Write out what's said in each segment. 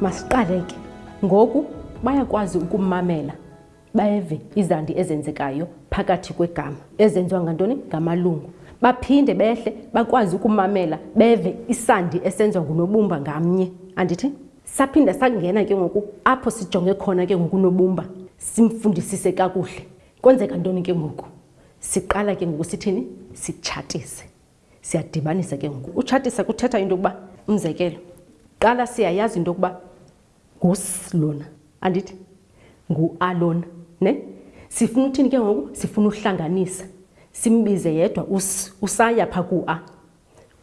masiqale ke ngoku bayakwazi ukumamela beve izandi ezenzekayo phakathi kwegama ezenziwa ngantoni ngamalungu baphinde behle bakwazi ukumamela beve isandi esenziwa ngunobumba ngamnye andithi saphinda sangena ke ngoku apho sijonge khona ke ngokunobumba simfundisise kakuhle kwenzeka ntoni ke ngoku siqala ke ngoku sithini sitshatise Siyadibanisa ke ngoku. Utshatisa kuthetha into yokuba, umzekelo, kuqala siyayazi into yokuba ngusi lona, andithi? Ngu-a lona. Ne? Sifuna uthini ke ngoku? Sifuna uhlanganisa. Simbize yedwa usi, usaya phaa ku-a.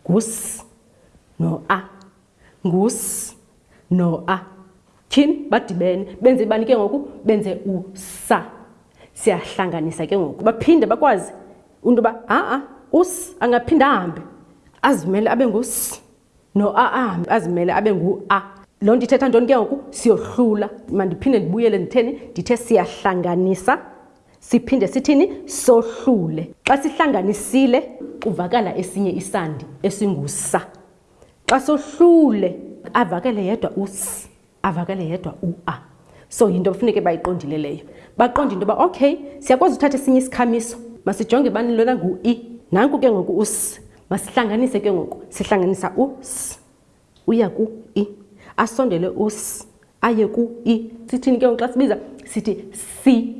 Ngusi no-a. Ngus no a. Tyhini, badibene. Benze ibani ke ngoku? Benze usa. Siyahlanganisa ke ngoku. Baphinde bakwazi into yoba ha-a us angaphinde ahambe azimele abe ngus no a ahambe azimele abe ngu-a loo nto ithetha ntoni ke ngoku siyohlula mandiphinde ndibuyele nditheni ndithe siyahlanganisa siphinde sithini sohlule xa sihlanganisile kuvakala esinye isandi esingusa xa sohlule avakele yedwa us avakele yedwa ua so yinto kufuneke bayiqondile leyo baqonde into yoba okay siyakwazi uthatha esinye isikhamiso masijonge bani lona ngu-i e. nanku ke ngoku us masihlanganise ke ngoku sihlanganisa us uya ku-i e. asondele us aye ku i sithini ke ngoku xa sibiza sithi si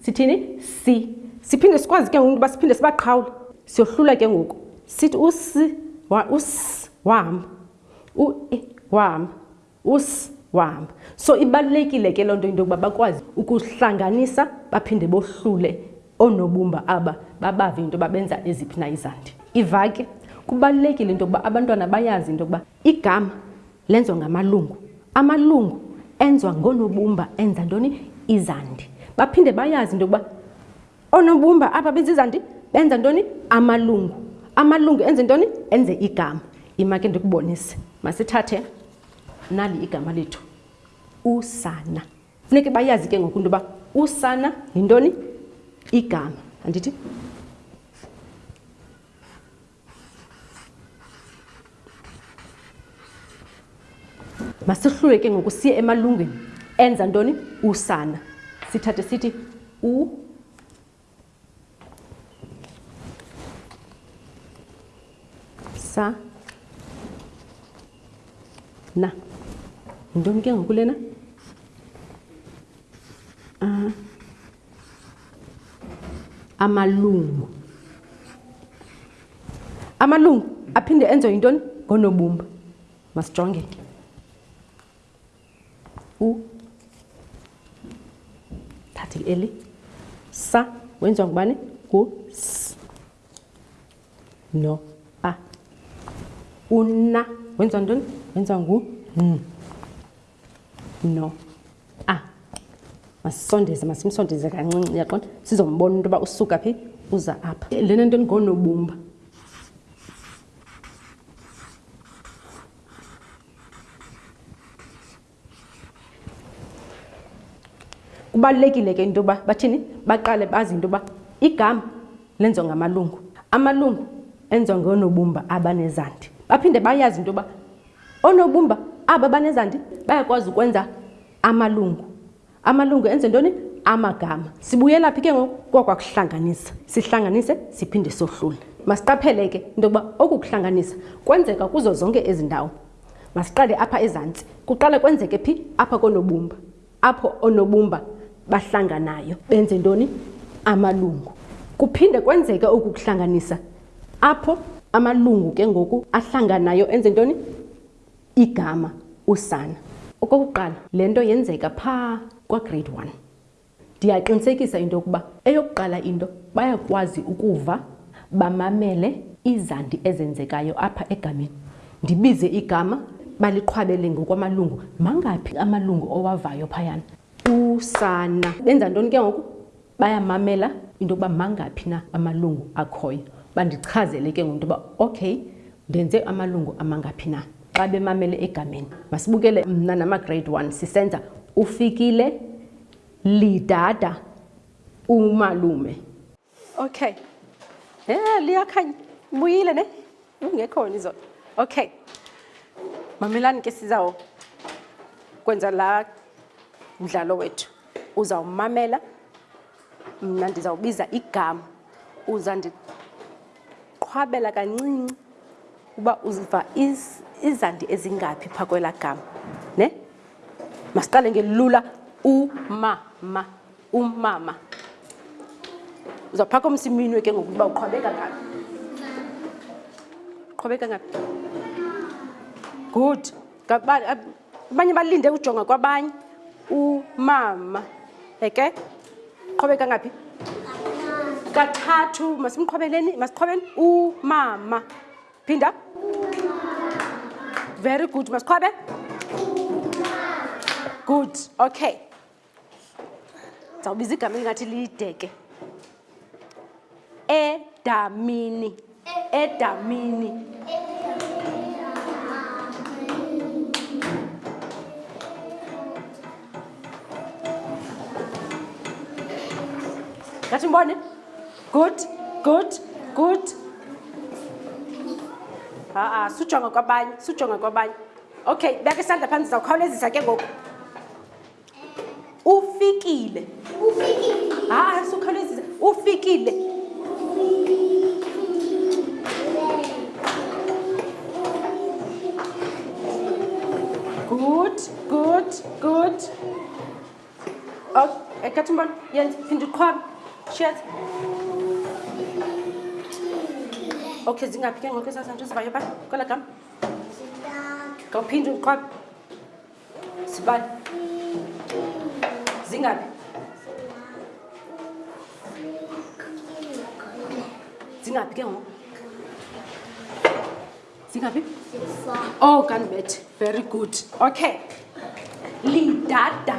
sithini si siphinde sikwazi ke ngoku uba siphinde sibaqhawule siyohlula ke ngoku sithi usi wa us wahamba u e wahamba us wahamba so ibalulekile ke loo nto into yokuba bakwazi ukuhlanganisa baphinde bohlule oonobumba aba babave into yoba benza eziphi na izandi iva ke kubalulekile into yokuba abantwana bayazi into yokuba igama Lenziwa ngamalungu. Amalungu enziwa ngoonobumba enza ntoni? Izandi. Baphinde bayazi into yokuba oonobumba apha benza izandi benza ntoni? Amalungu. Amalungu enze ntoni? Enze igama. Yima ke ndikubonise. Masithathe nali igama lethu, usana. Funeke bayazi ke ngoku into yoba usana yintoni? Igama. Andithi? masihlule ke ngoku siye emalungwini enza ntoni usana sithathe sithi u sa na yintoni ke ngoku lena amalungu amalungu aphinde enze yintoni ngonobumba masijonge ke u thathe eli sa wenziwa ngubani ngu s no a una wenziwa ntoni wenziwa ngu n no ah masisondeze masimsondeze kancinci uyaqonda sizombona into yoba usuka phi uza apha lena nto ndingonobumba kubalulekile ke into yoba bathini baqale bazi into yoba igama lenziwa ngamalungu amalungu enziwa ngonobumba abanezandi baphinde bayazi into yoba Oonobumba aba banezandi bayakwazi ukwenza amalungu. Amalungu enze ntoni? Amagama. Sibuyela phi ke ngoku? Kwakwakuhlanganisa. Sihlanganise siphinde sohlule. Masiqaphele ke into yokuba oku kuhlanganisa kwenzeka kuzo zonke ezi ndawo. Masiqale apha ezantsi. Kuqala kwenzeke phi? Apha koonobumba. apho oonobumba bahlanganayo benze ntoni amalungu kuphinde kwenzeke oku kuhlanganisa apho amalungu ke ngoku ahlanganayo enze ntoni igama usana okokuqala le nto yenzeka phaa kwagrade one ndiyaqinisekisa into yokuba eyokuqala into bayakwazi ukuva Bamamele izandi ezenzekayo apha egameni. Ndibize igama, baliqhwabele ngokwamalungu. Mangaphi amalungu owavayo phayana? Usana. Benza ntoni ke ngoku? Bayamamela into yokuba mangaphi na amalungu akhoyo. Bandichazele ke ngoku into yoba, okay, ndenze amalungu amangaphi na? Xa bemamele egameni. Masibukele mna namaGrade One sisenza uFikile, Lidada, uMalume. Okay. Yeah, liyakhanya. Mbuyile ne? Ungekho nizo. Okay. Mamelani ke sizawo kwenza la mdlalo wethu. Uzawumamela mna ndizawubiza igama. Uza ndiqhwabela kancinci uba uziva is izandi ezingaphi pha kwelaa gama ne masiqale ngelula umama umama uzaphaka umsa iminwe ke ngoku uba uqhwabeka ngaphi uqhwabeka ngaphi good abanye balinde ujonga kwabanye umama eke qhwabeka ngaphi kathathu masimqhwabeleni masiqhwabeni umama phinda very good masiqhwabe good okay ndizawubiza igama elingathi lideke edamini edamini ngathi mbone good good good ha-a sujonga kwabanye sujonga kwabanye okay beka isandla phantsi zawukhawulezisa ke ngoku Ufikile. Ufikile. Hayi, ah, sukhawulezisa. Ufikile. Good, good, good. Okay, ekathi umbona, yenza, phinda uqhwabe. Shiyaz. Okay, zingaphi ke ngoku ezazanto zivayo pha kwela gama? Zintathu. Ngawuphinde uqhwabe. Sibani. Zingaphi? Zingaphi ke ngoku? Zingaphi? Oh, kanibethe. Very good. Okay. Lidada.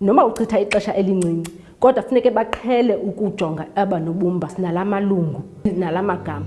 Noma uchitha ixesha elincinci, kodwa funeke baqhele ukujonga aba nobumba nala malungu nala magama.